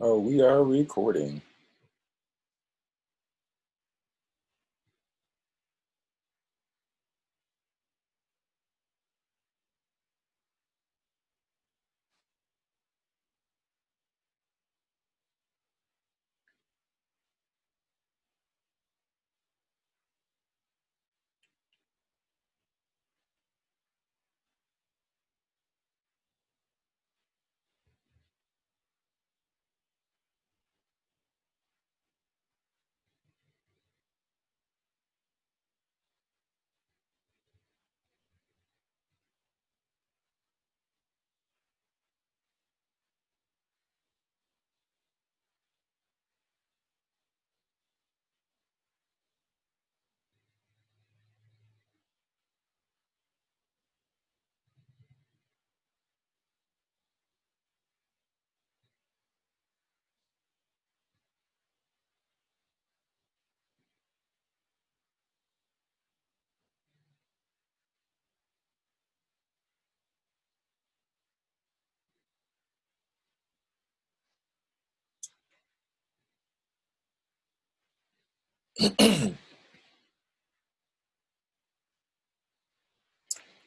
Oh, we are recording.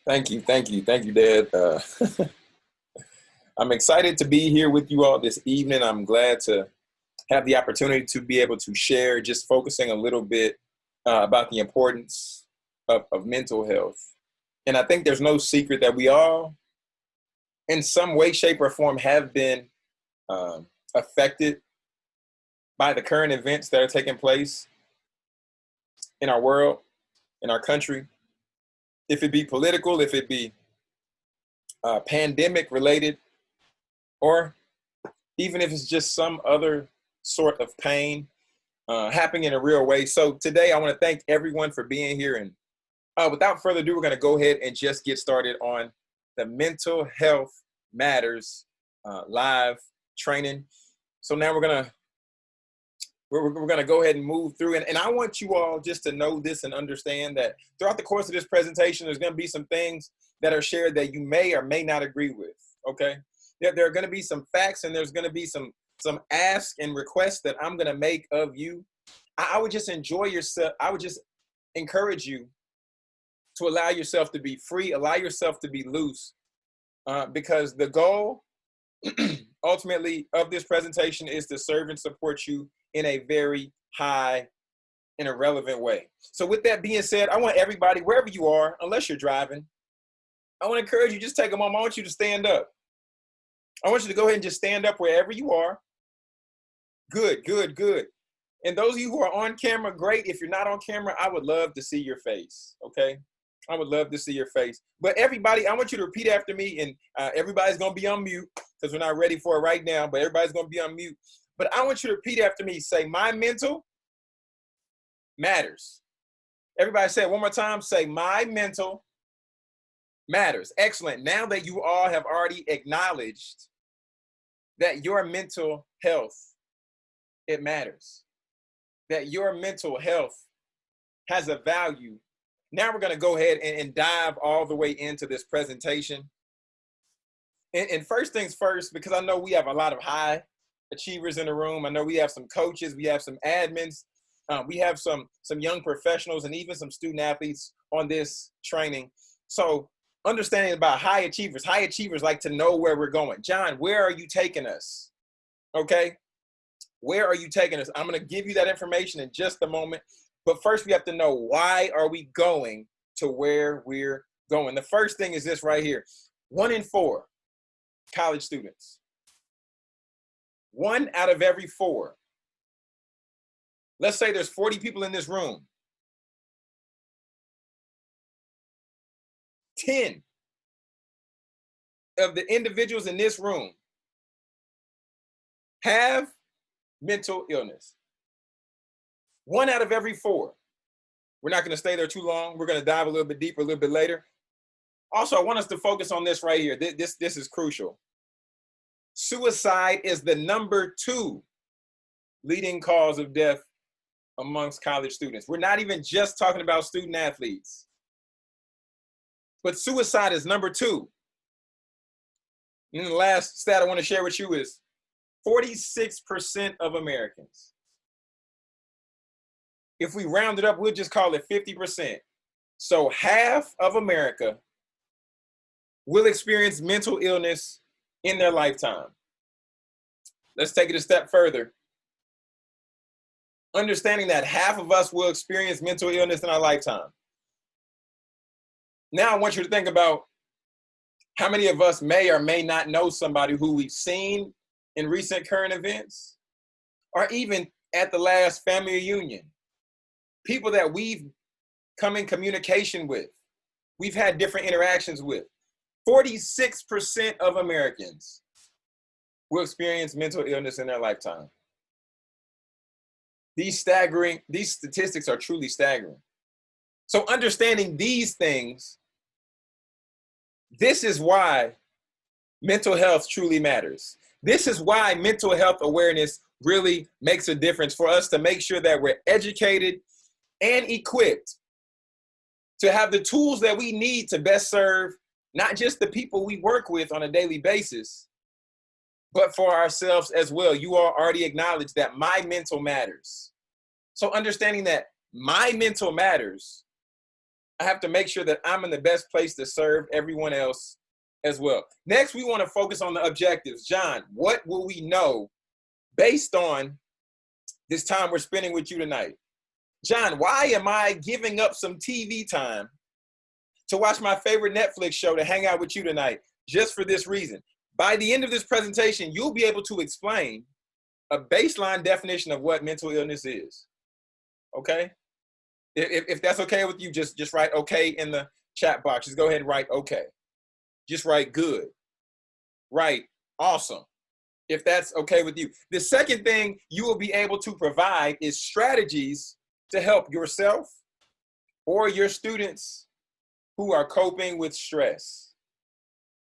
Thank you, thank you, thank you, Dad. Uh, I'm excited to be here with you all this evening. I'm glad to have the opportunity to be able to share, just focusing a little bit uh, about the importance of, of mental health. And I think there's no secret that we all, in some way, shape, or form, have been um, affected by the current events that are taking place in our world, in our country if it be political, if it be uh, pandemic related, or even if it's just some other sort of pain uh, happening in a real way. So today I want to thank everyone for being here. And uh, without further ado, we're going to go ahead and just get started on the Mental Health Matters uh, live training. So now we're going to we're, we're going to go ahead and move through. And, and I want you all just to know this and understand that throughout the course of this presentation, there's going to be some things that are shared that you may or may not agree with. Okay. There, there are going to be some facts and there's going to be some some asks and requests that I'm going to make of you. I, I would just enjoy yourself. I would just encourage you to allow yourself to be free, allow yourself to be loose, uh, because the goal ultimately of this presentation is to serve and support you in a very high in a relevant way. So with that being said, I want everybody, wherever you are, unless you're driving, I want to encourage you, just take a moment. I want you to stand up. I want you to go ahead and just stand up wherever you are. Good, good, good. And those of you who are on camera, great. If you're not on camera, I would love to see your face, okay? I would love to see your face. But everybody, I want you to repeat after me, and uh, everybody's going to be on mute because we're not ready for it right now, but everybody's going to be on mute. But I want you to repeat after me. Say, my mental matters. Everybody say it one more time. Say, my mental matters. Excellent. Now that you all have already acknowledged that your mental health, it matters. That your mental health has a value. Now we're going to go ahead and, and, dive all the way into this presentation. And, and first things first, because I know we have a lot of high achievers in the room. I know we have some coaches, we have some admins, um, we have some some young professionals, and even some student athletes on this training. So understanding about high achievers, high achievers like to know where we're going. John, where are you taking us? Okay, where are you taking us? I'm going to give you that information in just a moment. But first, we have to know why are we going to where we're going. The first thing is this right here: one in four college students one out of every four. Let's say there's 40 people in this room. 10 of the individuals in this room have mental illness. One out of every four. We're not going to stay there too long. We're going to dive a little bit deeper a little bit later. Also, I want us to focus on this right here. This, this, is crucial suicide is the number two leading cause of death amongst college students. We're not even just talking about student athletes, but suicide is number two. And the last stat I want to share with you is 46% of Americans. If we round it up, we'll just call it 50%. So half of America will experience mental illness in their lifetime. Let's take it a step further. Understanding that half of us will experience mental illness in our lifetime. Now I want you to think about how many of us may or may not know somebody who we've seen in recent current events or even at the last family reunion. People that we've come in communication with, we've had different interactions with. 46% of Americans will experience mental illness in their lifetime. These staggering, these statistics are truly staggering. So understanding these things, this is why mental health truly matters. This is why mental health awareness really makes a difference for us to make sure that we're educated and equipped to have the tools that we need to best serve not just the people we work with on a daily basis, but for ourselves as well. You all already acknowledged that my mental matters. So understanding that my mental matters, I have to make sure that I'm in the best place to serve everyone else as well. Next, we want to focus on the objectives. John, what will we know based on this time we're spending with you tonight? John, why am I giving up some TV time to watch my favorite Netflix show to hang out with you tonight just for this reason. By the end of this presentation, you'll be able to explain a baseline definition of what mental illness is. Okay? If, if that's okay with you, just, just write okay in the chat box. Just go ahead and write okay. Just write good. Write awesome. If that's okay with you. The second thing you will be able to provide is strategies to help yourself or your students who are coping with stress,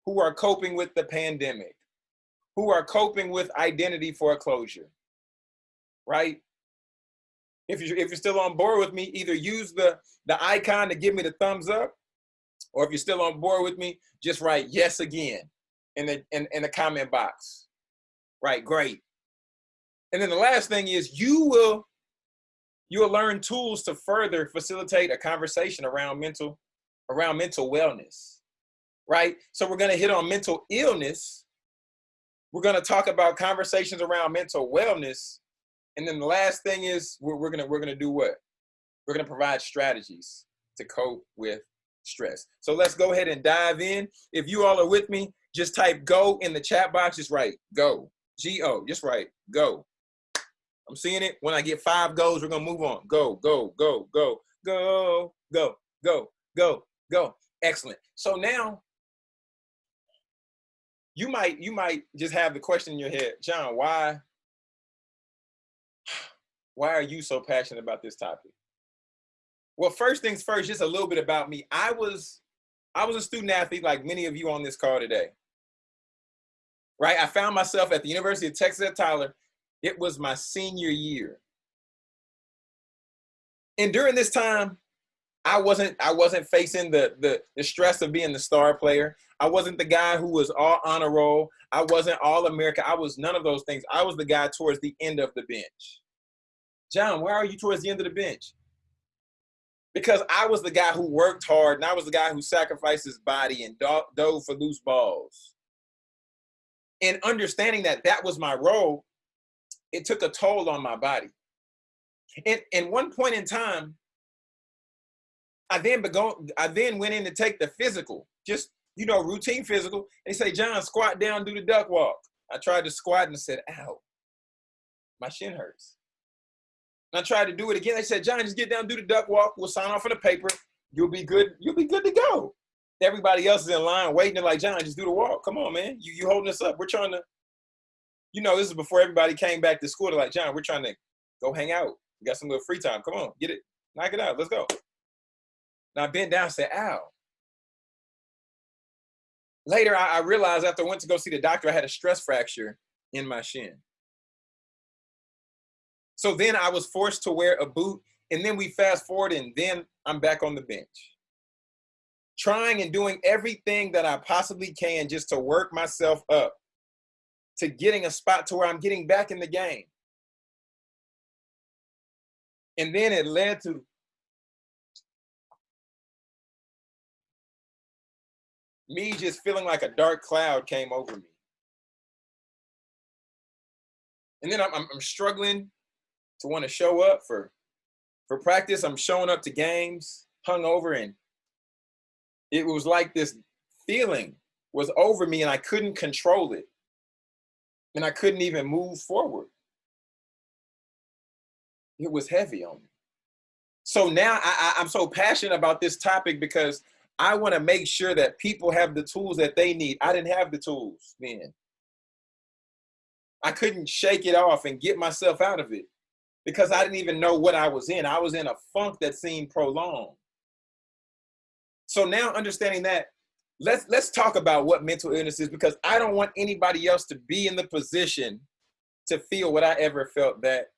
who are coping with the pandemic, who are coping with identity foreclosure, right? If you're, if you're still on board with me, either use the, the icon to give me the thumbs up, or if you're still on board with me, just write yes again in the, in, in the comment box. Right, great. And then the last thing is you will, you will learn tools to further facilitate a conversation around mental around mental wellness, right? So we're gonna hit on mental illness. We're gonna talk about conversations around mental wellness. And then the last thing is we're, we're gonna we're gonna do what? We're gonna provide strategies to cope with stress. So let's go ahead and dive in. If you all are with me, just type go in the chat box, just write go, G-O, just write go. I'm seeing it. When I get five goes, we're gonna move on. Go, go, go, go, go, go, go, go, Go. Excellent. So now you might you might just have the question in your head, John, why why are you so passionate about this topic? Well, first things first, just a little bit about me. I was I was a student athlete like many of you on this call today. Right? I found myself at the University of Texas at Tyler. It was my senior year. And during this time, I wasn't I wasn't facing the, the the stress of being the star player. I wasn't the guy who was all honor roll. I wasn't all America. I was none of those things. I was the guy towards the end of the bench. John, where are you towards the end of the bench? Because I was the guy who worked hard and I was the guy who sacrificed his body and dove for loose balls. And understanding that that was my role, it took a toll on my body. And, and one point in time, I then began, I then went in to take the physical, just, you know, routine physical. They say, John, squat down, do the duck walk. I tried to squat and said, ow, my shin hurts. And I tried to do it again. They said, John, just get down, do the duck walk. We'll sign off on the paper. You'll be good. You'll be good to go. Everybody else is in line waiting. They're like, John, just do the walk. Come on, man. You, you holding us up. We're trying to, you know, this is before everybody came back to school. They're like, John, we're trying to go hang out. We got some little free time. Come on, get it. Knock it out. Let's go. And I bent down and said, ow. Later, I, I realized after I went to go see the doctor, I had a stress fracture in my shin. So then I was forced to wear a boot. And then we fast forward, and then I'm back on the bench. Trying and doing everything that I possibly can just to work myself up to getting a spot to where I'm getting back in the game. And then it led to me just feeling like a dark cloud came over me. And then I'm, I'm, I'm struggling to want to show up for, for practice. I'm showing up to games hungover and it was like this feeling was over me and I couldn't control it. And I couldn't even move forward. It was heavy on me. So now I, am so passionate about this topic because I want to make sure that people have the tools that they need. I didn't have the tools then. I couldn't shake it off and get myself out of it because I didn't even know what I was in. I was in a funk that seemed prolonged. So now understanding that, let's let's talk about what mental illness is because I don't want anybody else to be in the position to feel what I ever felt that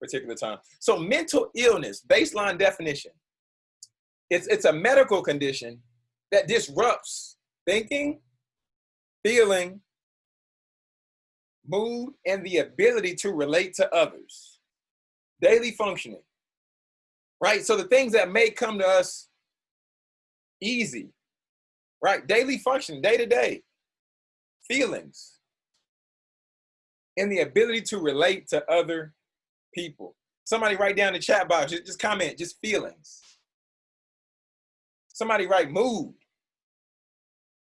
particular time. So mental illness, baseline definition, it's, it's a medical condition that disrupts thinking, feeling, mood, and the ability to relate to others. Daily functioning, right? So the things that may come to us easy, right? Daily functioning, day to day, feelings, and the ability to relate to other people. Somebody write down the chat box, just comment, just feelings. Somebody write mood,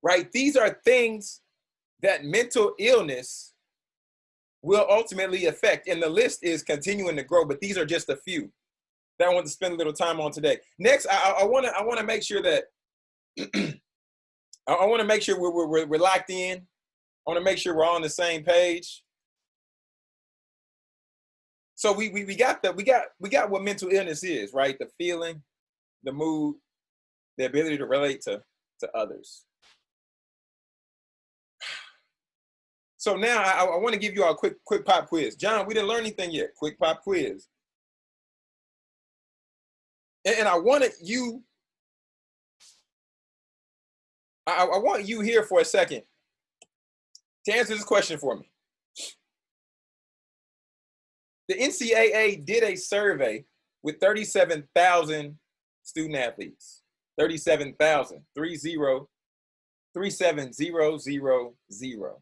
right? These are things that mental illness will ultimately affect. And the list is continuing to grow, but these are just a few that I want to spend a little time on today. Next, I, I want to I want to make sure that I want to make sure we're, we're, we're locked in. I want to make sure we're all on the same page. So we, we we got the we got we got what mental illness is, right? The feeling, the mood, the ability to relate to to others. So now I, I want to give you all a quick quick pop quiz. John, we didn't learn anything yet. Quick pop quiz. And, and I wanted you, I, I want you here for a second to answer this question for me. The NCAA did a survey with 37,000 student athletes. 37,000, 30, 37000.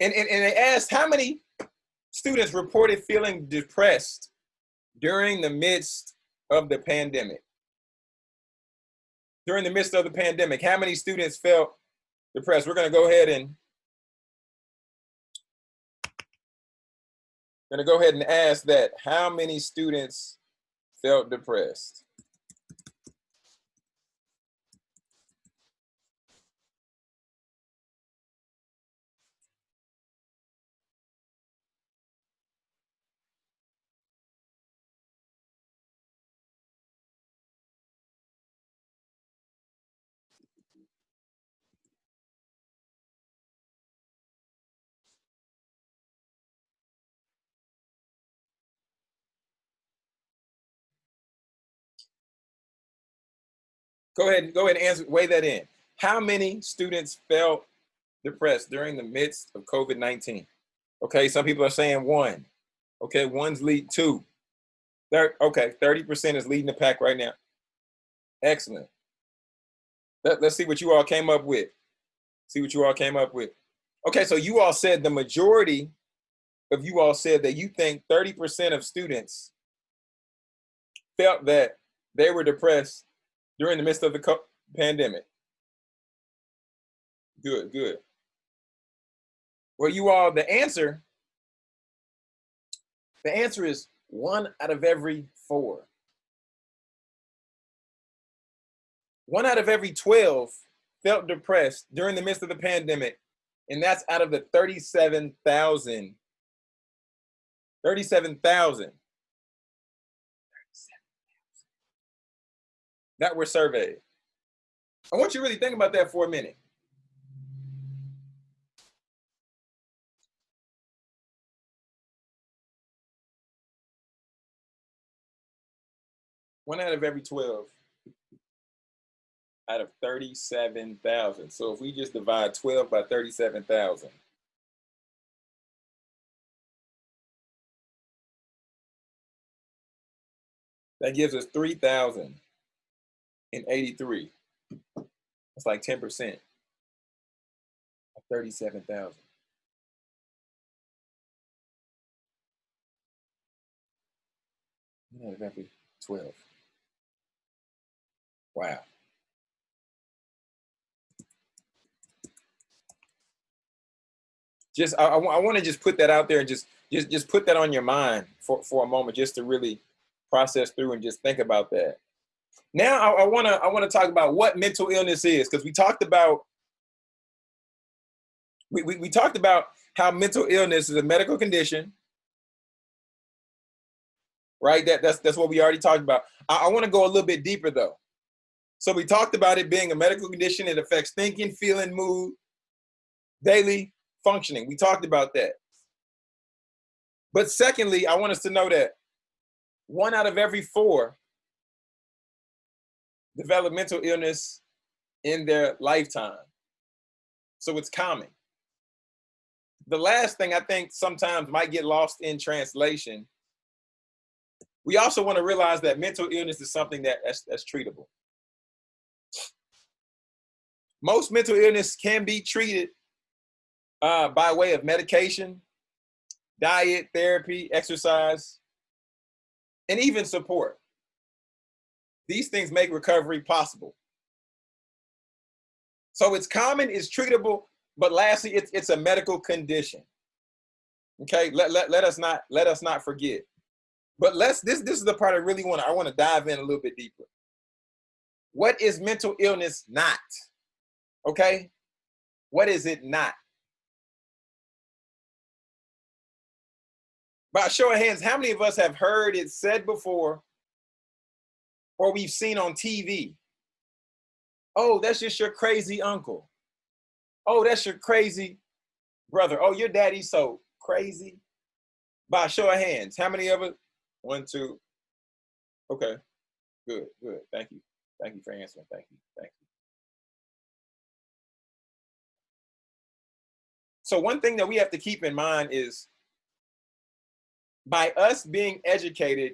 And, and, and they asked how many students reported feeling depressed during the midst of the pandemic. During the midst of the pandemic, how many students felt depressed? We're going to go ahead and going to go ahead and ask that how many students felt depressed? Go ahead, and go ahead and answer, weigh that in. How many students felt depressed during the midst of COVID-19? Okay, some people are saying one. Okay, one's lead two. Okay, 30% is leading the pack right now. Excellent. Let, let's see what you all came up with. See what you all came up with. Okay, so you all said the majority of you all said that you think 30% of students felt that they were depressed during the midst of the pandemic? Good, good. Well, you all, the answer, the answer is one out of every four. One out of every 12 felt depressed during the midst of the pandemic, and that's out of the 37,000. 37,000 that were surveyed. I want you to really think about that for a minute. One out of every 12 out of 37,000. So if we just divide 12 by 37,000, that gives us 3,000 3,083. It's like 10% of 37,000. Exactly 12. Wow. Just I, I, I want to just put that out there and just just just put that on your mind for, for a moment just to really process through and just think about that. Now I want to I want to talk about what mental illness is because we talked about we, we, we talked about how mental illness is a medical condition right? That, that's, that's what we already talked about. I, I want to go a little bit deeper though. So we talked about it being a medical condition. It affects thinking, feeling, mood, daily functioning. We talked about that. But secondly, I want us to know that one out of every four develop mental illness in their lifetime. So it's common. The last thing I think sometimes might get lost in translation we also want to realize that mental illness is something that, that's, that's treatable. Most mental illness can be treated uh, by way of medication, diet, therapy, exercise, and even support. These things make recovery possible. So it's common, it's treatable, but lastly, it's, it's a medical condition. Okay, let, let, let us not let us not forget. But let's this this is the part I really want I want to dive in a little bit deeper. What is mental illness not? Okay? What is it not? By show of hands, how many of us have heard it said before or we've seen on TV? Oh, that's just your crazy uncle. Oh, that's your crazy brother. Oh, your daddy's so crazy. By show of hands, how many of us one, two. Okay. Good, good. Thank you. Thank you for answering. Thank you. Thank you. So one thing that we have to keep in mind is by us being educated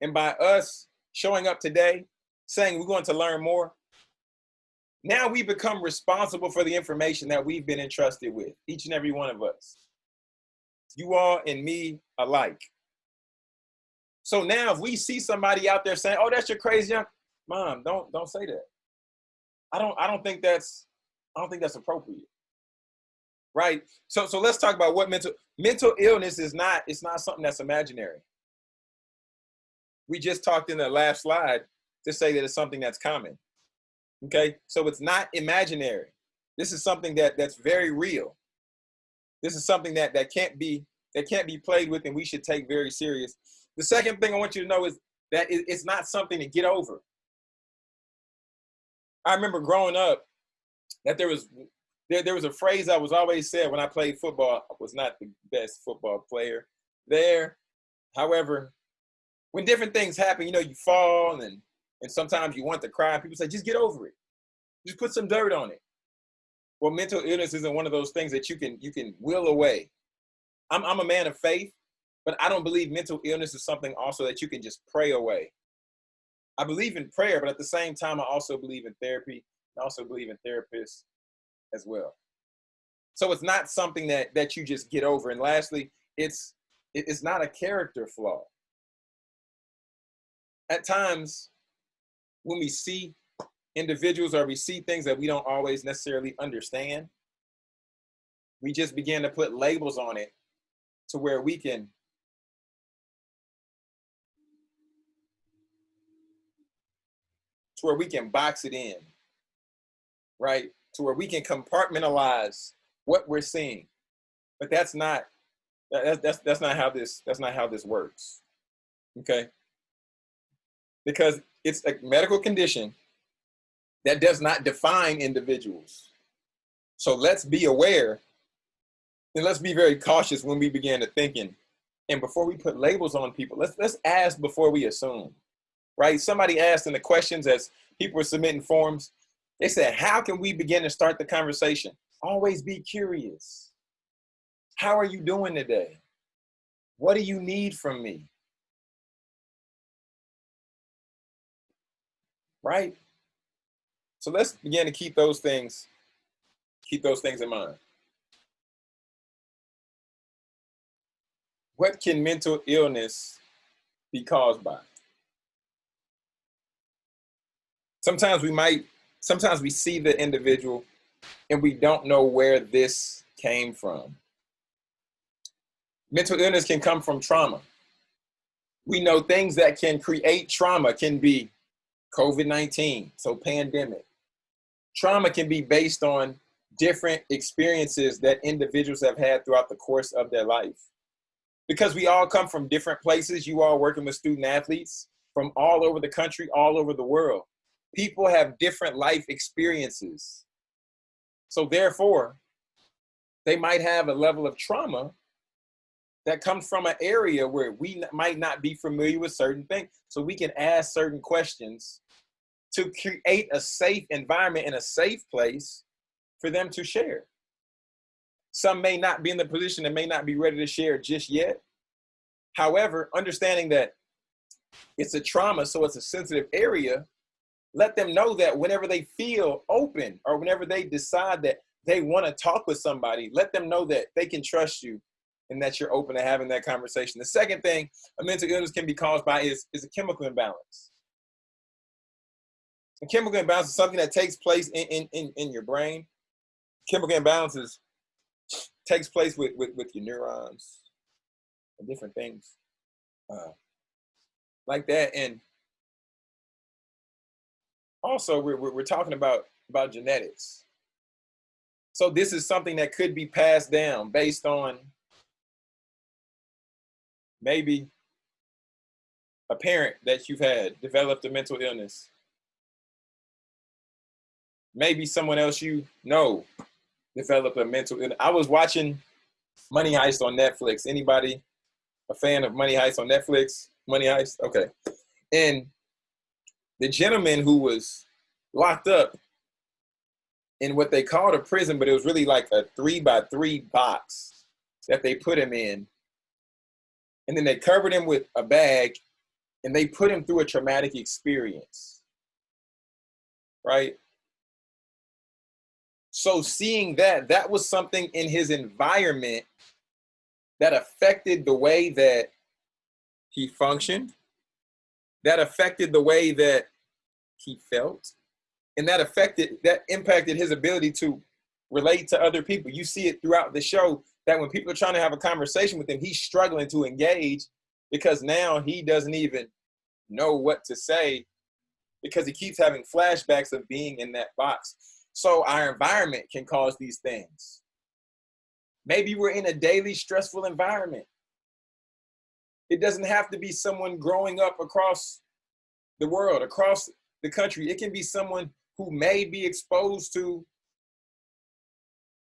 and by us showing up today, saying we're going to learn more, now we become responsible for the information that we've been entrusted with, each and every one of us. You all and me alike. So now if we see somebody out there saying, oh, that's your crazy young, mom, don't don't say that. I don't I don't think that's I don't think that's appropriate. Right? So so let's talk about what mental mental illness is not, it's not something that's imaginary. We just talked in the last slide to say that it's something that's common. Okay, so it's not imaginary. This is something that that's very real. This is something that that can't be that can't be played with and we should take very serious the second thing I want you to know is that it's not something to get over. I remember growing up that there was there, there was a phrase I was always said when I played football. I was not the best football player there. However, when different things happen, you know, you fall and and sometimes you want to cry. People say, just get over it. Just put some dirt on it. Well, mental illness isn't one of those things that you can you can will away. I'm I'm a man of faith. But I don't believe mental illness is something also that you can just pray away. I believe in prayer, but at the same time, I also believe in therapy. I also believe in therapists as well. So it's not something that that you just get over. And lastly, it's it's not a character flaw. At times, when we see individuals or we see things that we don't always necessarily understand, we just begin to put labels on it to where we can to where we can box it in, right? To where we can compartmentalize what we're seeing. But that's not that's that's that's not how this that's not how this works. Okay? Because it's a medical condition that does not define individuals. So let's be aware and let's be very cautious when we begin to thinking. And before we put labels on people, let's let's ask before we assume right? Somebody asked in the questions as people were submitting forms, they said, how can we begin to start the conversation? Always be curious. How are you doing today? What do you need from me? Right? So let's begin to keep those things, keep those things in mind. What can mental illness be caused by? Sometimes we might, sometimes we see the individual and we don't know where this came from. Mental illness can come from trauma. We know things that can create trauma can be COVID-19, so pandemic. Trauma can be based on different experiences that individuals have had throughout the course of their life. Because we all come from different places, you all working with student athletes from all over the country, all over the world. People have different life experiences. So therefore, they might have a level of trauma that comes from an area where we might not be familiar with certain things. So we can ask certain questions to create a safe environment and a safe place for them to share. Some may not be in the position and may not be ready to share just yet. However, understanding that it's a trauma, so it's a sensitive area, let them know that whenever they feel open or whenever they decide that they want to talk with somebody, let them know that they can trust you and that you're open to having that conversation. The second thing a mental illness can be caused by is, is a chemical imbalance. A chemical imbalance is something that takes place in, in, in, your brain. Chemical imbalances takes place with, with, with your neurons and different things uh, like that. And also we're, we're talking about, about genetics. So this is something that could be passed down based on maybe a parent that you've had developed a mental illness. Maybe someone else you know developed a mental illness. I was watching Money Heist on Netflix. Anybody a fan of Money Heist on Netflix? Money Heist? Okay. And the gentleman who was locked up in what they called a prison, but it was really like a three by three box that they put him in and then they covered him with a bag and they put him through a traumatic experience. Right? So seeing that, that was something in his environment that affected the way that he functioned, that affected the way that he felt, and that affected, that impacted his ability to relate to other people. You see it throughout the show that when people are trying to have a conversation with him, he's struggling to engage because now he doesn't even know what to say because he keeps having flashbacks of being in that box. So our environment can cause these things. Maybe we're in a daily stressful environment. It doesn't have to be someone growing up across the world, across the country. It can be someone who may be exposed to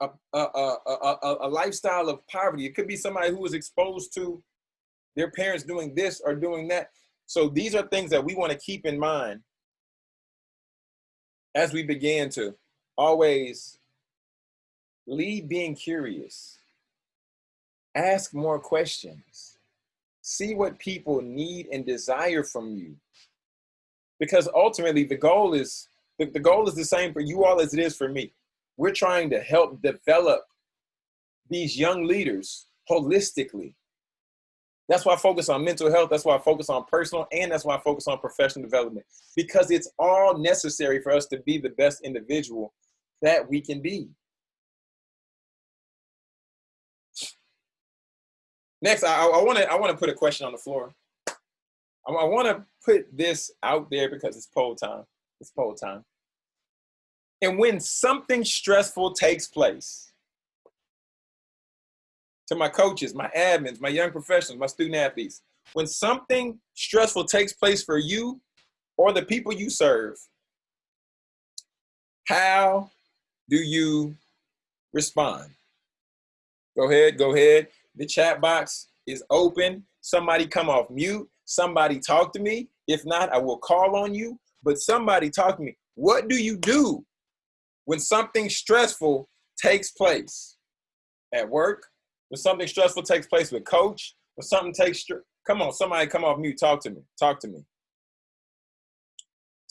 a, a, a, a, lifestyle of poverty. It could be somebody who was exposed to their parents doing this or doing that. So these are things that we want to keep in mind as we begin to always lead being curious, ask more questions, see what people need and desire from you. Because ultimately the goal is, the, the goal is the same for you all as it is for me. We're trying to help develop these young leaders holistically. That's why I focus on mental health. That's why I focus on personal, and that's why I focus on professional development because it's all necessary for us to be the best individual that we can be. Next, I want to I want to put a question on the floor. I, I want to put this out there because it's poll time. It's poll time. And when something stressful takes place, to my coaches, my admins, my young professionals, my student athletes, when something stressful takes place for you or the people you serve, how do you respond? Go ahead, go ahead. The chat box is open. Somebody come off mute. Somebody talk to me. If not, I will call on you. But somebody talk to me. What do you do when something stressful takes place at work, when something stressful takes place with coach, when something takes, come on, somebody come off mute, talk to me, talk to me.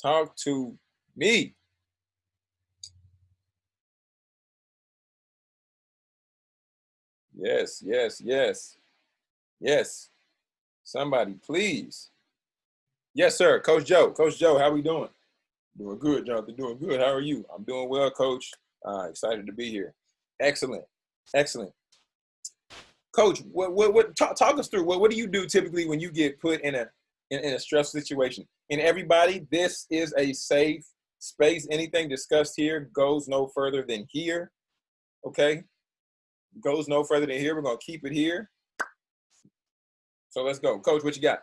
Talk to me. Yes, yes, yes. Yes. Somebody, please. Yes, sir. Coach Joe. Coach Joe, how we doing? Doing good, Jonathan. Doing good. How are you? I'm doing well, Coach. Uh, excited to be here. Excellent. Excellent. Coach, what, what, what talk, talk us through what, what do you do typically when you get put in a in, in a stress situation? And everybody, this is a safe space. Anything discussed here goes no further than here. Okay? Goes no further than here. We're gonna keep it here. So let's go. Coach, what you got?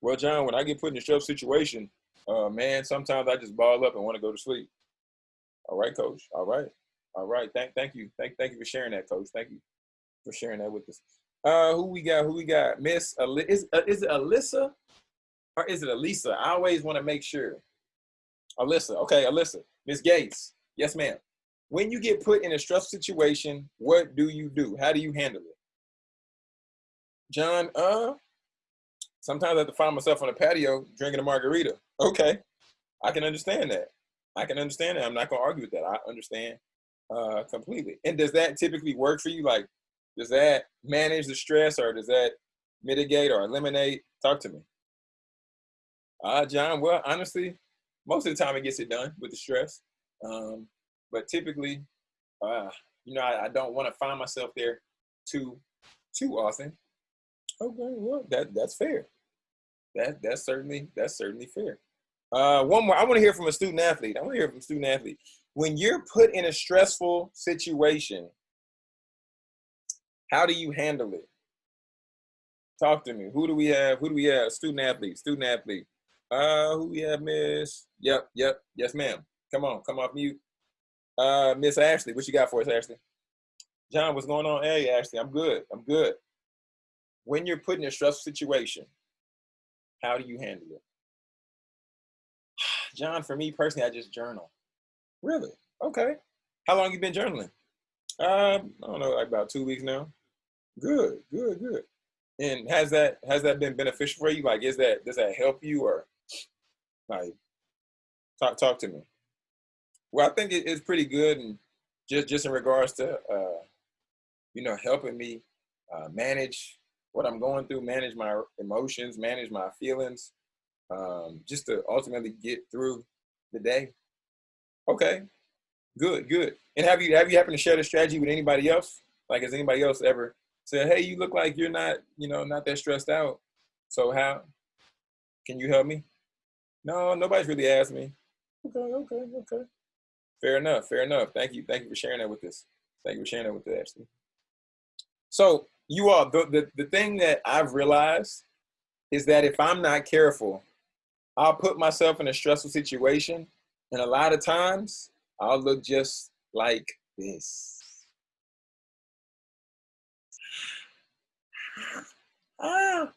Well, John, when I get put in a stress situation, uh, man, sometimes I just ball up and want to go to sleep. All right, coach. All right. All right. Thank thank you. Thank thank you for sharing that, coach. Thank you for sharing that with us. Uh, who we got? Who we got? Miss is uh, is it Alyssa or is it Elisa? I always want to make sure. Alyssa. Okay, Alyssa. Miss Gates. Yes, ma'am. When you get put in a stressful situation, what do you do? How do you handle it? John, uh, sometimes I have to find myself on a patio drinking a margarita. Okay, I can understand that. I can understand that. I'm not gonna argue with that. I understand uh, completely. And does that typically work for you? Like, does that manage the stress, or does that mitigate or eliminate? Talk to me. Uh, John. Well, honestly, most of the time it gets it done with the stress. Um, but typically, uh, you know, I, I don't want to find myself there too too often. Okay, well, that that's fair. That that's certainly that's certainly fair. Uh, one more. I want to hear from a student athlete. I want to hear from a student athlete. When you're put in a stressful situation, how do you handle it? Talk to me. Who do we have? Who do we have? Student athlete. Student athlete. Uh, who we have, Miss? Yep, yep, yes, ma'am. Come on, come off mute. Uh, Miss Ashley, what you got for us, Ashley? John, what's going on? Hey, Ashley, I'm good. I'm good. When you're put in a stressful situation, how do you handle it? John, for me personally, I just journal. Really? Okay. How long you been journaling? Um, I don't know, like about two weeks now. Good, good, good. And has that has that been beneficial for you? Like, is that does that help you or like talk talk to me? Well, I think it, it's pretty good, and just just in regards to uh, you know helping me uh, manage what I'm going through, manage my emotions, manage my feelings, um, just to ultimately get through the day. Okay, good, good. And have you have you happened to share the strategy with anybody else? Like, has anybody else ever said, "Hey, you look like you're not, you know, not that stressed out. So how can you help me?" No, nobody's really asked me. Okay, okay, okay. Fair enough. Fair enough. Thank you. Thank you for sharing that with us. Thank you for sharing that with us, Ashley. So you all, the, the, the thing that I've realized is that if I'm not careful, I'll put myself in a stressful situation. And a lot of times I'll look just like this. Ah.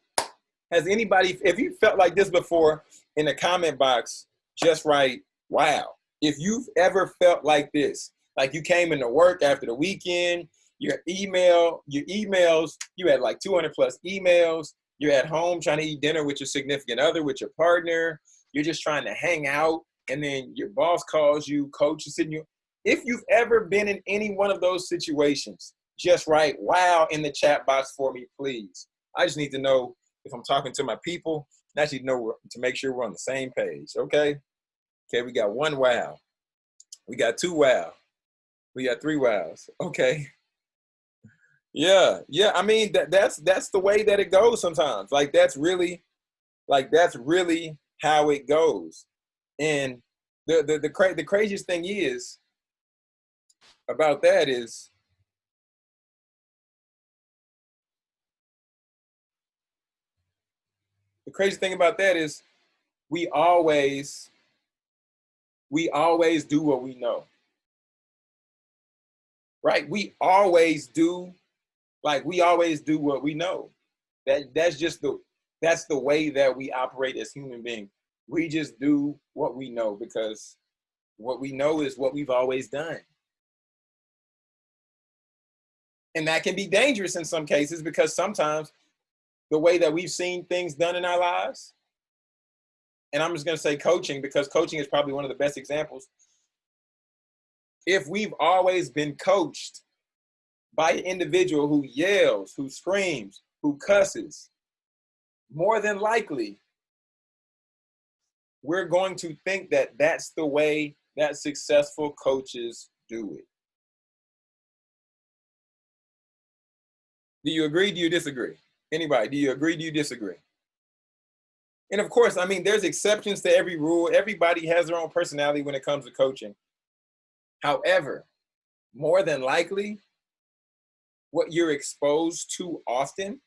Has anybody, if you felt like this before in the comment box, just write, wow. If you've ever felt like this, like you came into work after the weekend, your email, your emails, you had like 200 plus emails, you're at home trying to eat dinner with your significant other, with your partner, you're just trying to hang out, and then your boss calls you, coach is sitting you. If you've ever been in any one of those situations, just write wow in the chat box for me, please. I just need to know if I'm talking to my people, I just need to know to make sure we're on the same page, okay? Okay, we got one wow. We got two wow. We got three wows. Okay. Yeah, yeah. I mean that that's that's the way that it goes sometimes. Like that's really like that's really how it goes. And the the the, cra- the craziest thing is about that is the crazy thing about that is we always we always do what we know right we always do like we always do what we know. That that's just the that's the way that we operate as human beings. We just do what we know because what we know is what we've always done. And that can be dangerous in some cases because sometimes the way that we've seen things done in our lives and I'm just going to say coaching because coaching is probably one of the best examples. If we've always been coached by an individual who yells, who screams, who cusses, more than likely, we're going to think that that's the way that successful coaches do it. Do you agree? Do you disagree? Anybody, do you agree? Do you disagree? And of course, I mean, there's exceptions to every rule. Everybody has their own personality when it comes to coaching. However, more than likely, what you're exposed to often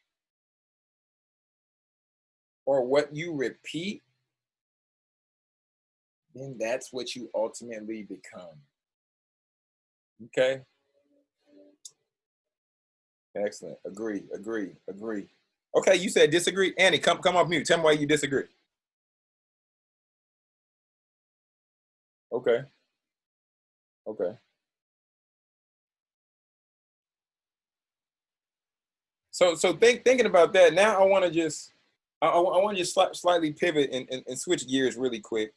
or what you repeat, then that's what you ultimately become. Okay? Excellent. Agree, agree, agree. Okay, you said disagree. Annie, come come off mute. Tell me why you disagree. Okay. Okay. So so think thinking about that now, I want to just I, I, want to just sli slightly pivot and, and, and switch gears really quick.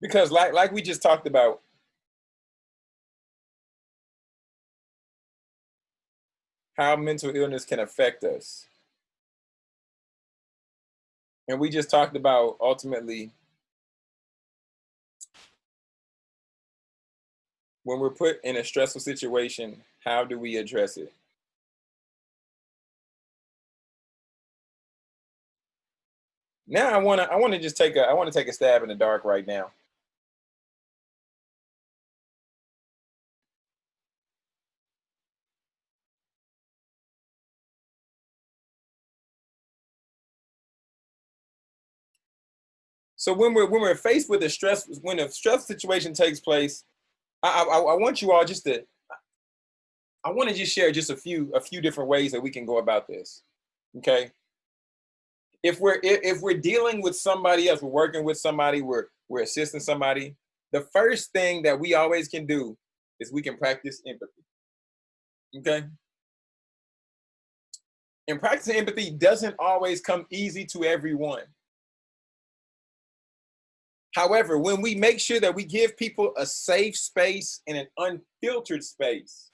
Because like like we just talked about, how mental illness can affect us. And we just talked about ultimately when we're put in a stressful situation, how do we address it? Now I want to I want to just take a I want to take a stab in the dark right now. So when we're when we're faced with a stress when a stress situation takes place, I, I, I want you all just to I want to just share just a few a few different ways that we can go about this. Okay. If we're if, we're dealing with somebody else, we're working with somebody, we're we're assisting somebody. The first thing that we always can do is we can practice empathy. Okay. And practicing empathy doesn't always come easy to everyone. However, when we make sure that we give people a safe space and an unfiltered space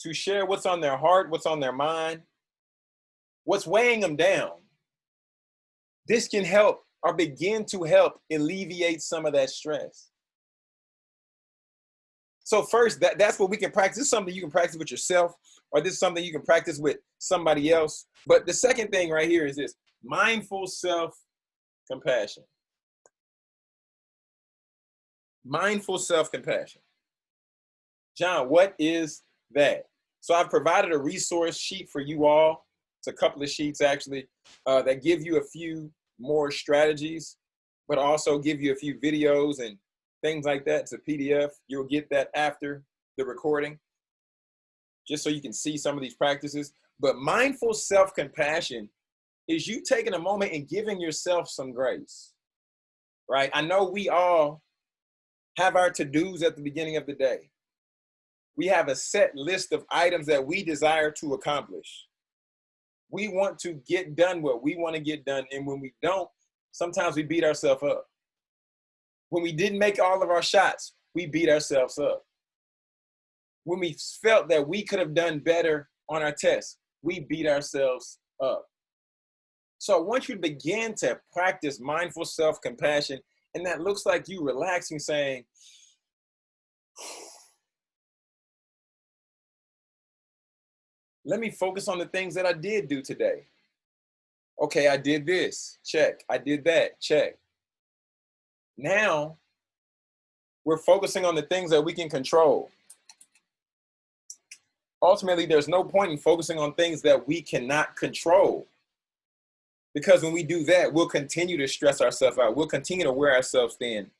to share what's on their heart, what's on their mind, what's weighing them down, this can help or begin to help alleviate some of that stress. So first, that, that's what we can practice. This is something you can practice with yourself, or this is something you can practice with somebody else. But the second thing right here is this, mindful self-compassion mindful self-compassion. John, what is that? So I've provided a resource sheet for you all. It's a couple of sheets actually uh, that give you a few more strategies, but also give you a few videos and things like that. It's a PDF. You'll get that after the recording, just so you can see some of these practices. But mindful self-compassion is you taking a moment and giving yourself some grace, right? I know we all have our to-dos at the beginning of the day. We have a set list of items that we desire to accomplish. We want to get done what we want to get done. And when we don't, sometimes we beat ourselves up. When we didn't make all of our shots, we beat ourselves up. When we felt that we could have done better on our test, we beat ourselves up. So want you begin to practice mindful self-compassion and that looks like you relaxing, saying, let me focus on the things that I did do today. Okay, I did this, check. I did that, check. Now, we're focusing on the things that we can control. Ultimately, there's no point in focusing on things that we cannot control. Because when we do that, we'll continue to stress ourselves out. We'll continue to wear ourselves thin.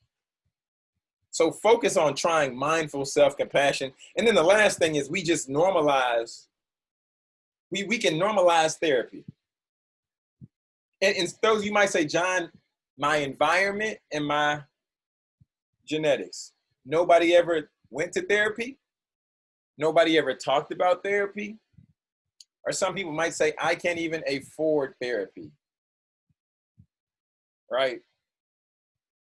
So focus on trying mindful self-compassion. And then the last thing is we just normalize, we, we can normalize therapy. And, and those you might say, John, my environment and my genetics. Nobody ever went to therapy. Nobody ever talked about therapy. Or some people might say, I can't even afford therapy. Right?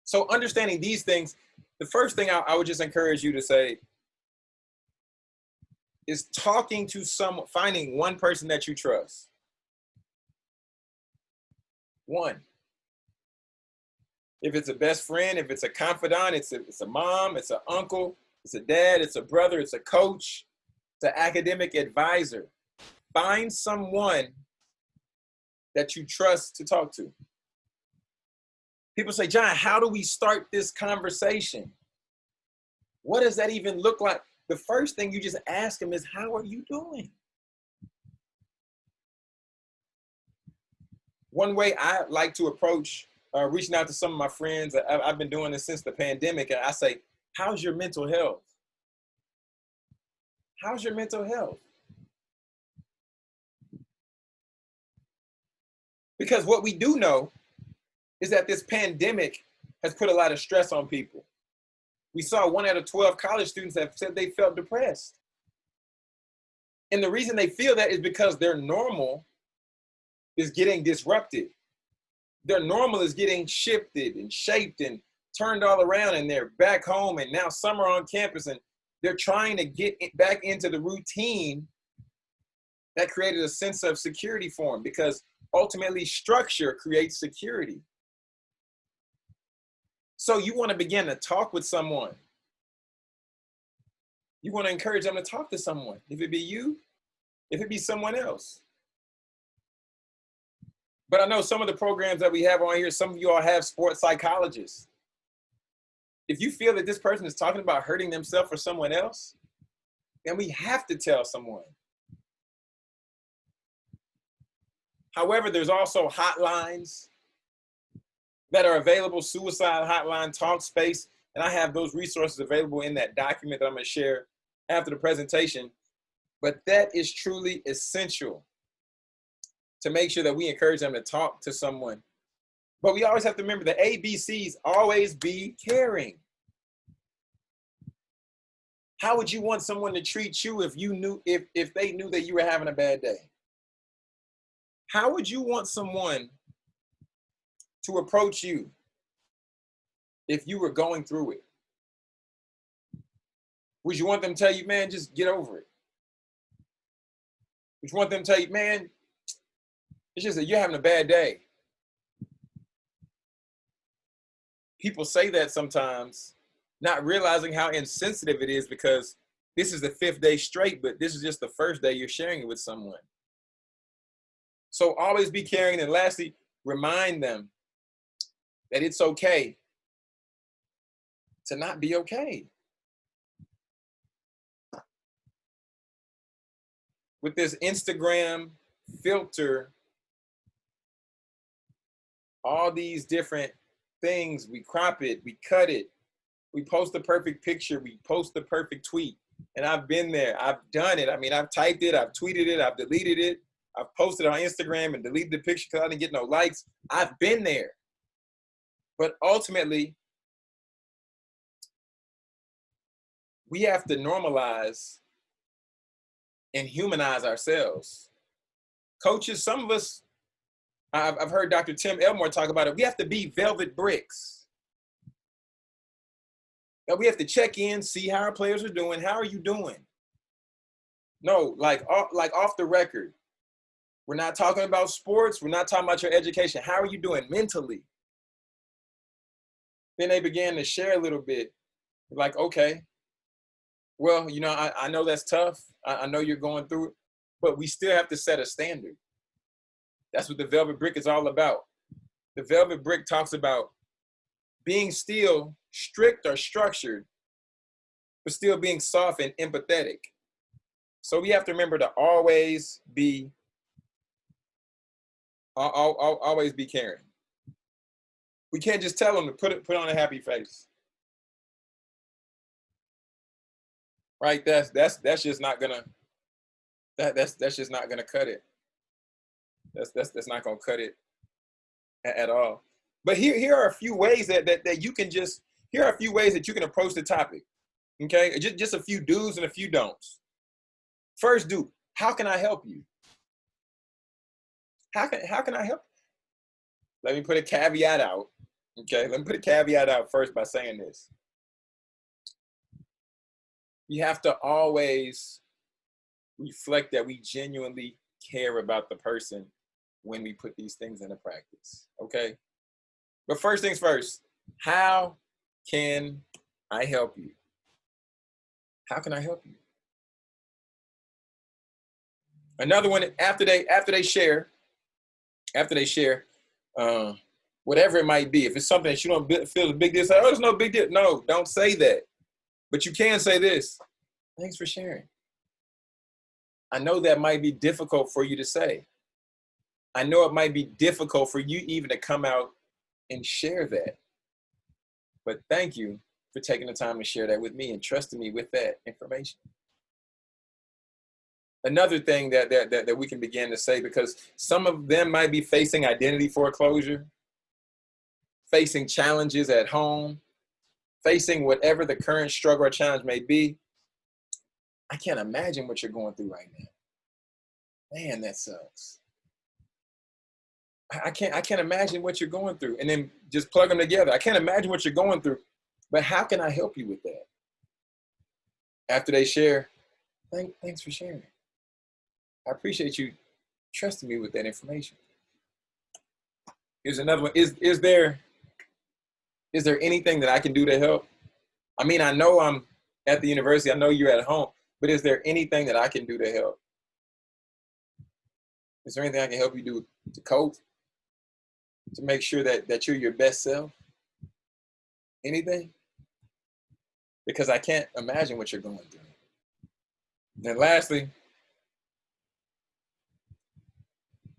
So understanding these things, the first thing I, I would just encourage you to say is talking to some, finding one person that you trust. One. If it's a best friend, if it's a confidant, it's a, it's a mom, it's an uncle, it's a dad, it's a brother, it's a coach, it's an academic advisor. Find someone that you trust to talk to. People say, John, how do we start this conversation? What does that even look like? The first thing you just ask them is, how are you doing? One way I like to approach uh, reaching out to some of my friends, I, I've been doing this since the pandemic, and I say, how's your mental health? How's your mental health? Because what we do know is that this pandemic has put a lot of stress on people. We saw one out of 12 college students that said they felt depressed. And the reason they feel that is because their normal is getting disrupted. Their normal is getting shifted and shaped and turned all around and they're back home and now summer on campus and they're trying to get back into the routine that created a sense of security for them because ultimately structure creates security. So you want to begin to talk with someone. You want to encourage them to talk to someone. If it be you, if it be someone else. But I know some of the programs that we have on here, some of you all have sports psychologists. If you feel that this person is talking about hurting themselves or someone else, then we have to tell someone. However, there's also hotlines that are available, suicide hotline, Talk Space, and I have those resources available in that document that I'm gonna share after the presentation. But that is truly essential to make sure that we encourage them to talk to someone. But we always have to remember the ABCs always be caring. How would you want someone to treat you if you knew if if they knew that you were having a bad day? How would you want someone to approach you if you were going through it? Would you want them to tell you, man, just get over it? Would you want them to tell you, man, it's just that you're having a bad day? People say that sometimes, not realizing how insensitive it is because this is the fifth day straight, but this is just the first day you're sharing it with someone. So always be caring. And lastly, remind them that it's okay to not be okay. With this Instagram filter, all these different things, we crop it, we cut it, we post the perfect picture, we post the perfect tweet. And I've been there, I've done it. I mean, I've typed it, I've tweeted it, I've deleted it, I've posted on Instagram and deleted the picture because I didn't get no likes. I've been there. But ultimately, we have to normalize and humanize ourselves. Coaches, some of us, I've, I've heard Dr. Tim Elmore talk about it, we have to be velvet bricks. That we have to check in, see how our players are doing. How are you doing? No, like, off, like off the record. We're not talking about sports. We're not talking about your education. How are you doing mentally? Then they began to share a little bit like okay well you know i, I know that's tough. I, I know you're going through it but we still have to set a standard. That's what the velvet brick is all about. The velvet brick talks about being still strict or structured but still being soft and empathetic. So we have to remember to always be always be caring we can't just tell them to put it put on a happy face. Right? That's that's that's just not gonna that that's that's just not gonna cut it. That's that's that's not gonna cut it at, at all. But here here are a few ways that, that that you can just here are a few ways that you can approach the topic. Okay, just just a few do's and a few don'ts. First, do how can I help you? How can how can I help? Let me put a caveat out. Okay, let me put a caveat out first by saying this. You have to always reflect that we genuinely care about the person when we put these things into practice. Okay. But first things first, how can I help you? How can I help you? Another one after they after they share, after they share, uh, whatever it might be. If it's something that you don't feel a big deal, say, "Oh, there's no big deal." No, don't say that. But you can say this. Thanks for sharing. I know that might be difficult for you to say. I know it might be difficult for you even to come out and share that. But thank you for taking the time to share that with me and trusting me with that information. Another thing that, that, that, that we can begin to say, because some of them might be facing identity foreclosure, facing challenges at home, facing whatever the current struggle or challenge may be. I can't imagine what you're going through right now. Man, that sucks. I can't I can't imagine what you're going through. And then just plug them together. I can't imagine what you're going through, but how can I help you with that? After they share, thank, thanks for sharing. I appreciate you trusting me with that information. Here's another one. Is is there is there anything that I can do to help? I mean, I know I'm at the university, I know you're at home, but is there anything that I can do to help? Is there anything I can help you do to cope? To make sure that, that you're your best self? Anything? Because I can't imagine what you're going through. And lastly,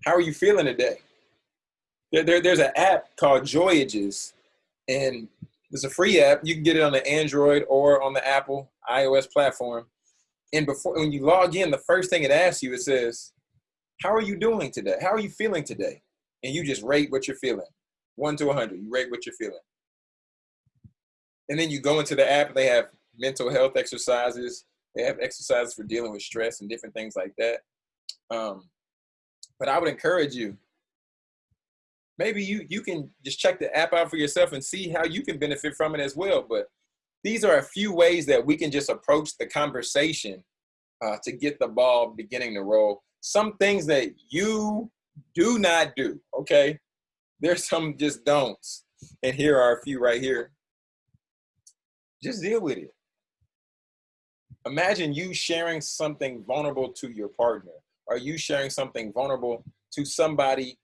how are you feeling today? There, there, there's an app called Joyages, and it's a free app. You can get it on the Android or on the Apple iOS platform. And before when you log in, the first thing it asks you, it says, how are you doing today? How are you feeling today? And you just rate what you're feeling. One to a 100, you rate what you're feeling. And then you go into the app, they have mental health exercises. They have exercises for dealing with stress and different things like that. Um, but I would encourage you, maybe you, you can just check the app out for yourself and see how you can benefit from it as well. But these are a few ways that we can just approach the conversation uh, to get the ball beginning to roll some things that you do not do, okay? There's some just don'ts. And here are a few right here. Just deal with it. Imagine you sharing something vulnerable to your partner. Are you sharing something vulnerable to somebody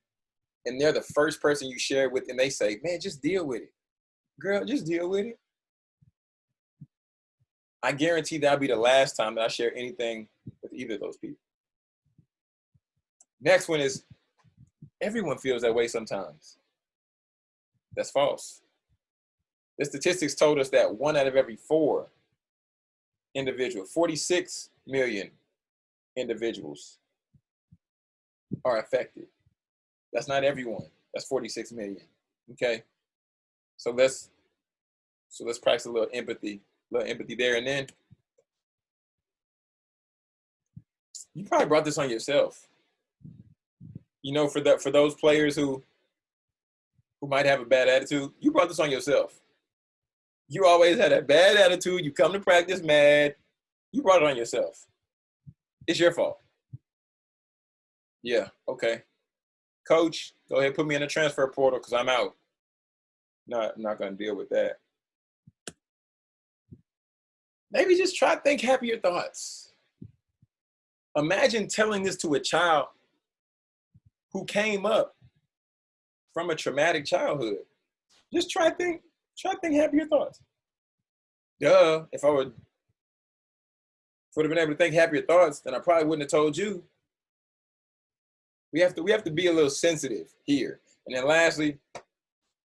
and they're the first person you share with and they say, man, just deal with it. Girl, just deal with it. I guarantee that'll be the last time that I share anything with either of those people. Next one is everyone feels that way sometimes. That's false. The statistics told us that one out of every four individuals, 46 million individuals are affected. That's not everyone. That's 46 million. Okay. So let's so let's practice a little empathy, a little empathy there. And then you probably brought this on yourself you know, for that for those players who who might have a bad attitude, you brought this on yourself. You always had a bad attitude. You come to practice mad. You brought it on yourself. It's your fault. Yeah, okay. Coach, go ahead, put me in the transfer portal because I'm out. Not, not to deal with that. Maybe just try to think happier thoughts. Imagine telling this to a child who came up from a traumatic childhood. Just try to think, try to think happier thoughts. Duh, if I would, if I would have been able to think happier thoughts, then I probably wouldn't have told you. We have to we have to be a little sensitive here. And then lastly,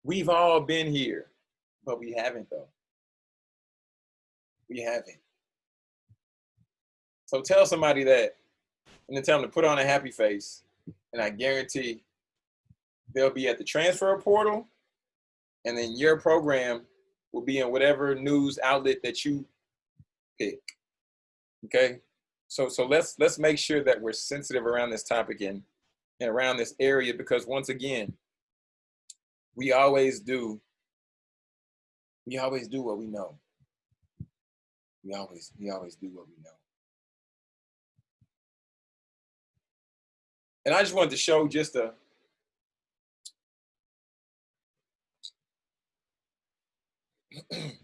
we've all been here, but we haven't though. We haven't. So tell somebody that and then tell them to put on a happy face and I guarantee they'll be at the transfer portal, and then your program will be in whatever news outlet that you pick. Okay, so so let's let's make sure that we're sensitive around this topic and and around this area because once again, we always do, we always do what we know. We always, we always do what we know. And I just wanted to show just a,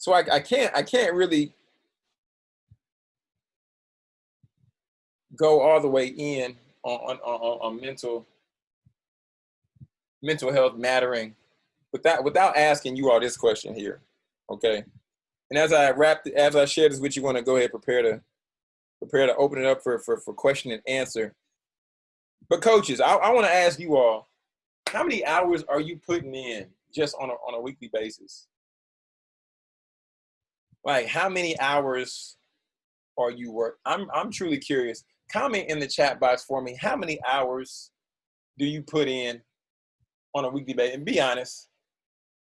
so I, I can't I can't really go all the way in on, on, on, on mental mental health mattering without without asking you all this question here. Okay. And as I wrap as I share this with you, want to go ahead prepare to prepare to open it up for for, for question and answer. But coaches, I, I want to ask you all, how many hours are you putting in just on a on a weekly basis? Like how many hours are you work? I'm I'm truly curious comment in the chat box for me. How many hours do you put in on a weekly basis? And be honest.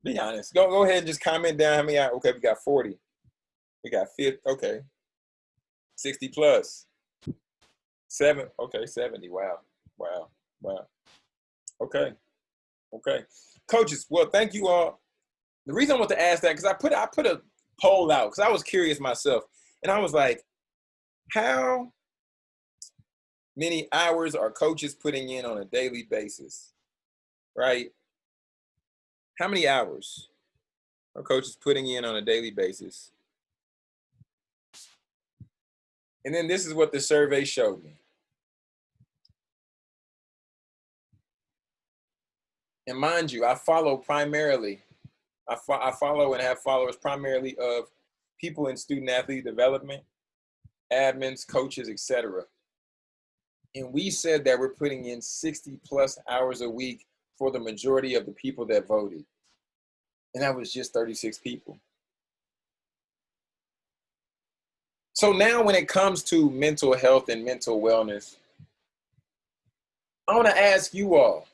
Be honest. Go go ahead and just comment down how many hours. Okay, we got 40. We got 50. Okay. 60 plus. Seven. Okay, 70. Wow. Wow. Wow. Okay. Okay. Coaches, well, thank you all. The reason I want to ask that, because I put I put a poll out because I was curious myself. And I was like, how many hours are coaches putting in on a daily basis, right? How many hours are coaches putting in on a daily basis? And then this is what the survey showed me. And mind you, I follow primarily, I, fo I follow and have followers primarily of people in student athlete development, admins, coaches, etc. And we said that we're putting in 60 plus hours a week for the majority of the people that voted. And that was just 36 people. So now when it comes to mental health and mental wellness, I want to ask you all,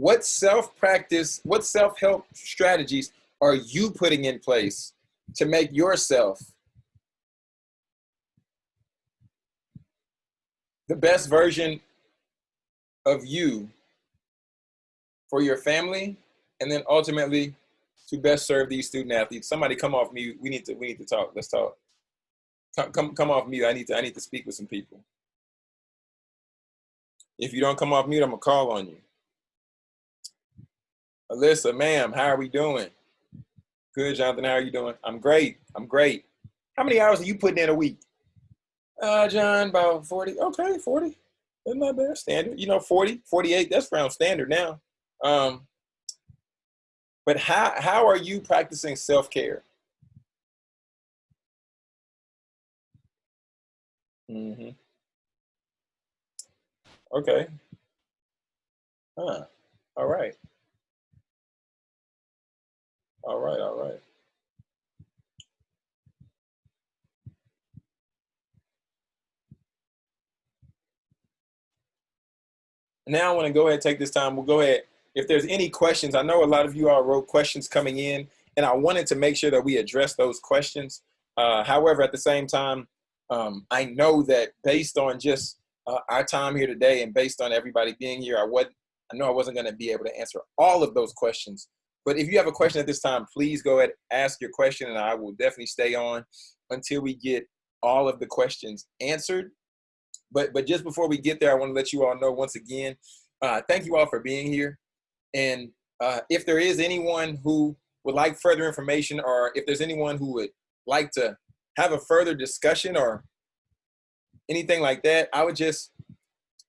what self-practice, what self-help strategies are you putting in place to make yourself the best version of you for your family and then ultimately to best serve these student athletes? Somebody come off mute. We need to we need to talk. Let's talk. Come come, come off mute. I need to i need to speak with some people. If you don't come off mute i'm gonna call on you alyssa ma'am how are we doing good jonathan how are you doing i'm great i'm great how many hours are you putting in a week uh, John, about 40. Okay, 40. That's not bad. Standard. You know, 40, 48, that's around standard now. Um, but how, how are you practicing self-care? Mm-hmm. Okay. Huh. All right. All right, all right. now I want to go ahead and take this time. We'll go ahead. If there's any questions, I know a lot of you all wrote questions coming in, and I wanted to make sure that we address those questions. Uh, however, at the same time, um, I know that based on just uh, our time here today and based on everybody being here, I would I know I wasn't going to be able to answer all of those questions. But if you have a question at this time, please go ahead, ask your question, and I will definitely stay on until we get all of the questions answered. But but just before we get there, I want to let you all know once again, uh, thank you all for being here. And uh, if there is anyone who would like further information, or if there's anyone who would like to have a further discussion or anything like that, I would just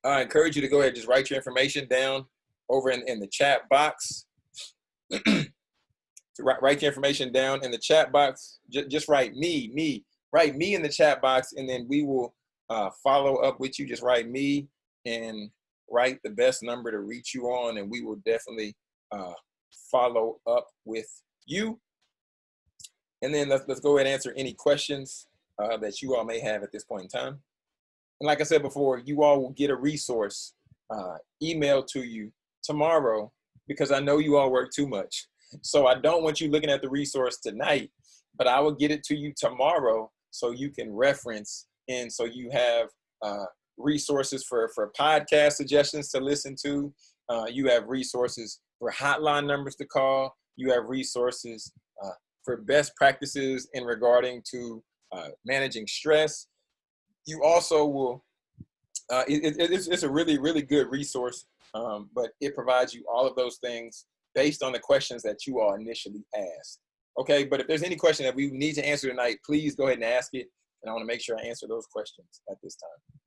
uh, encourage you to go ahead and just write your information down over in, in the chat box. write, write your information down in the chat box. Just, just write me, me, write me in the chat box, and then we will uh, follow up with you, just write me and write the best number to reach you on, and we will definitely uh, follow up with you. And then let's, let's go ahead and answer any questions uh, that you all may have at this point in time. And like I said before, you all will get a resource uh, email to you tomorrow because I know you all work too much. So I don't want you looking at the resource tonight, but I will get it to you tomorrow so you can reference and so you have uh, resources for, for podcast suggestions to listen to. Uh, you have resources for hotline numbers to call. You have resources uh, for best practices in regarding to uh, managing stress. You also will, uh, it, it, it's, it's a really, really good resource, um, but it provides you all of those things based on the questions that you all initially asked. Okay, but if there's any question that we need to answer tonight, please go ahead and ask it. And I wanna make sure I answer those questions at this time.